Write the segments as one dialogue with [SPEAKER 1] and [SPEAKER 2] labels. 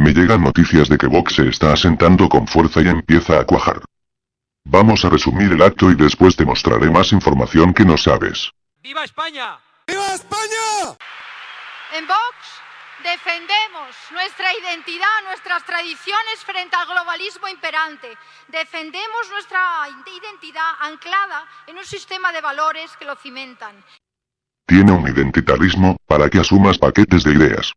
[SPEAKER 1] Me llegan noticias de que Vox se está asentando con fuerza y empieza a cuajar. Vamos a resumir el acto y después te mostraré más información que no sabes.
[SPEAKER 2] ¡Viva España!
[SPEAKER 3] ¡Viva España!
[SPEAKER 4] En Vox defendemos nuestra identidad, nuestras tradiciones frente al globalismo imperante. Defendemos nuestra identidad anclada en un sistema de valores que lo cimentan.
[SPEAKER 1] Tiene un identitarismo, para que asumas paquetes de ideas.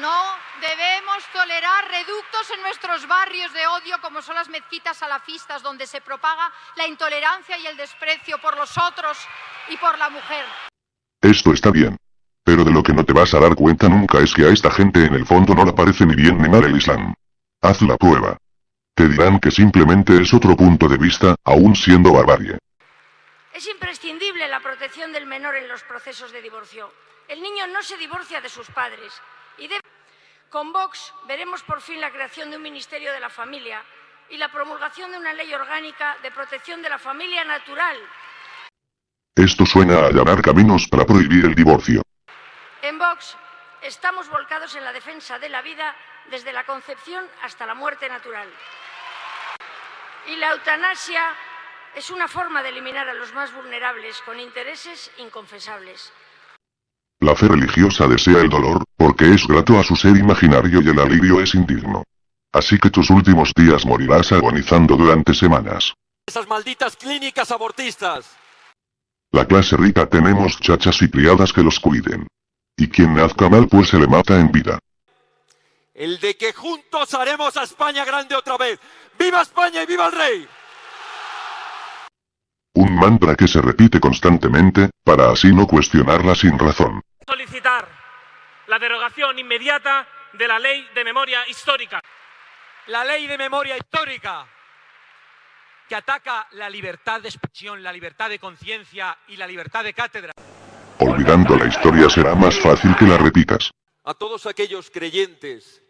[SPEAKER 4] No debemos tolerar reductos en nuestros barrios de odio como son las mezquitas salafistas donde se propaga la intolerancia y el desprecio por los otros y por la mujer.
[SPEAKER 1] Esto está bien. Pero de lo que no te vas a dar cuenta nunca es que a esta gente en el fondo no le parece ni bien ni mal el Islam. Haz la prueba. Te dirán que simplemente es otro punto de vista, aún siendo barbarie.
[SPEAKER 5] Es imprescindible la protección del menor en los procesos de divorcio. El niño no se divorcia de sus padres y debe... Con Vox veremos por fin la creación de un Ministerio de la Familia y la promulgación de una ley orgánica de protección de la familia natural.
[SPEAKER 1] Esto suena a allanar caminos para prohibir el divorcio.
[SPEAKER 5] En Vox estamos volcados en la defensa de la vida desde la concepción hasta la muerte natural. Y la eutanasia es una forma de eliminar a los más vulnerables con intereses inconfesables.
[SPEAKER 1] La fe religiosa desea el dolor, porque es grato a su ser imaginario y el alivio es indigno. Así que tus últimos días morirás agonizando durante semanas.
[SPEAKER 2] Esas malditas clínicas abortistas.
[SPEAKER 1] La clase rica tenemos chachas y criadas que los cuiden. Y quien nazca mal pues se le mata en vida.
[SPEAKER 2] El de que juntos haremos a España grande otra vez. ¡Viva España y viva el rey!
[SPEAKER 1] Un mantra que se repite constantemente, para así no cuestionarla sin razón.
[SPEAKER 6] La derogación inmediata de la ley de memoria histórica.
[SPEAKER 2] La ley de memoria histórica que ataca la libertad de expresión, la libertad de conciencia y la libertad de cátedra.
[SPEAKER 1] Olvidando la historia será más fácil que la repitas.
[SPEAKER 2] A todos aquellos creyentes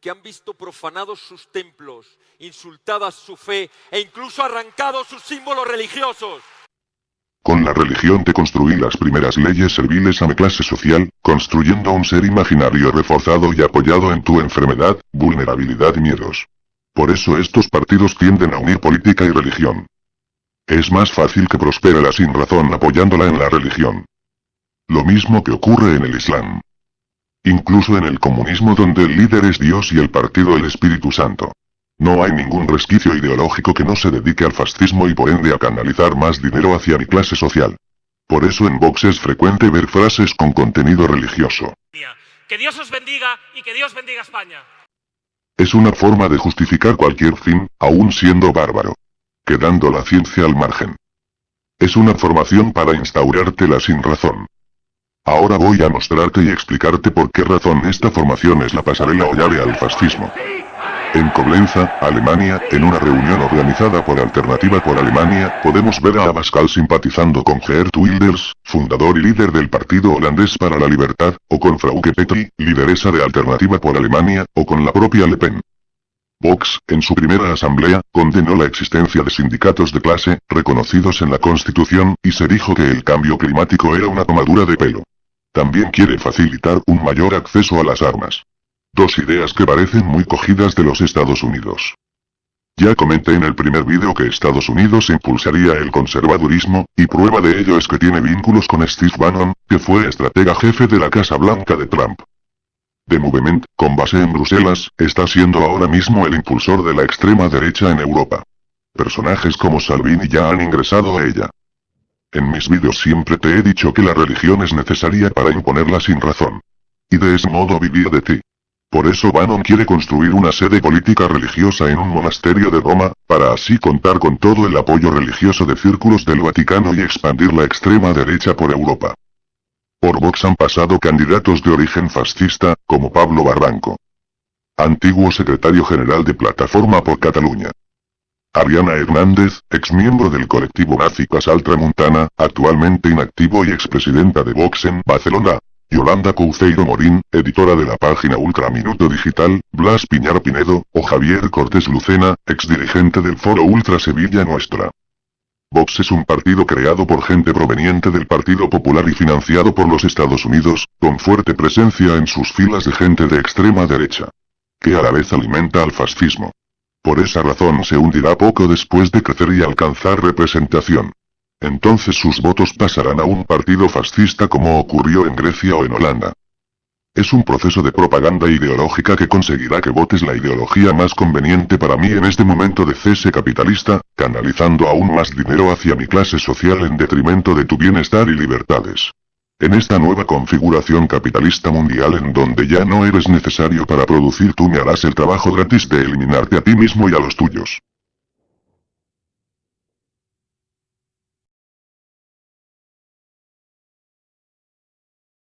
[SPEAKER 2] que han visto profanados sus templos, insultadas su fe e incluso arrancados sus símbolos religiosos.
[SPEAKER 1] Con la religión te construí las primeras leyes serviles a mi clase social, construyendo un ser imaginario reforzado y apoyado en tu enfermedad, vulnerabilidad y miedos. Por eso estos partidos tienden a unir política y religión. Es más fácil que prospere la sin razón apoyándola en la religión. Lo mismo que ocurre en el Islam. Incluso en el comunismo donde el líder es Dios y el partido el Espíritu Santo. No hay ningún resquicio ideológico que no se dedique al fascismo y por ende a canalizar más dinero hacia mi clase social. Por eso en Vox es frecuente ver frases con contenido religioso.
[SPEAKER 6] Que Dios os bendiga y que Dios bendiga España.
[SPEAKER 1] Es una forma de justificar cualquier fin, aún siendo bárbaro. Quedando la ciencia al margen. Es una formación para instaurarte la sin razón. Ahora voy a mostrarte y explicarte por qué razón esta formación es la pasarela o llave al fascismo. En Coblenza, Alemania, en una reunión organizada por Alternativa por Alemania, podemos ver a Abascal simpatizando con Geert Wilders, fundador y líder del Partido Holandés para la Libertad, o con Frauke Petri, lideresa de Alternativa por Alemania, o con la propia Le Pen. Vox, en su primera asamblea, condenó la existencia de sindicatos de clase, reconocidos en la Constitución, y se dijo que el cambio climático era una tomadura de pelo. También quiere facilitar un mayor acceso a las armas. Dos ideas que parecen muy cogidas de los Estados Unidos. Ya comenté en el primer vídeo que Estados Unidos impulsaría el conservadurismo, y prueba de ello es que tiene vínculos con Steve Bannon, que fue estratega jefe de la Casa Blanca de Trump. The Movement, con base en Bruselas, está siendo ahora mismo el impulsor de la extrema derecha en Europa. Personajes como Salvini ya han ingresado a ella. En mis vídeos siempre te he dicho que la religión es necesaria para imponerla sin razón. Y de ese modo vivir de ti. Por eso Bannon quiere construir una sede política religiosa en un monasterio de Roma, para así contar con todo el apoyo religioso de círculos del Vaticano y expandir la extrema derecha por Europa. Por Vox han pasado candidatos de origen fascista, como Pablo Barranco. Antiguo secretario general de Plataforma por Cataluña. Ariana Hernández, exmiembro del colectivo nazi Casal Tramuntana, actualmente inactivo y expresidenta de Vox en Barcelona. Yolanda Couceiro Morín, editora de la página Ultraminuto Digital, Blas Piñar Pinedo, o Javier Cortés Lucena, exdirigente del Foro Ultra Sevilla Nuestra. Vox es un partido creado por gente proveniente del Partido Popular y financiado por los Estados Unidos, con fuerte presencia en sus filas de gente de extrema derecha. que a la vez alimenta al fascismo. Por esa razón se hundirá poco después de crecer y alcanzar representación. Entonces sus votos pasarán a un partido fascista como ocurrió en Grecia o en Holanda. Es un proceso de propaganda ideológica que conseguirá que votes la ideología más conveniente para mí en este momento de cese capitalista, canalizando aún más dinero hacia mi clase social en detrimento de tu bienestar y libertades. En esta nueva configuración capitalista mundial en donde ya no eres necesario para producir tú me harás el trabajo gratis de eliminarte a ti mismo y a los tuyos.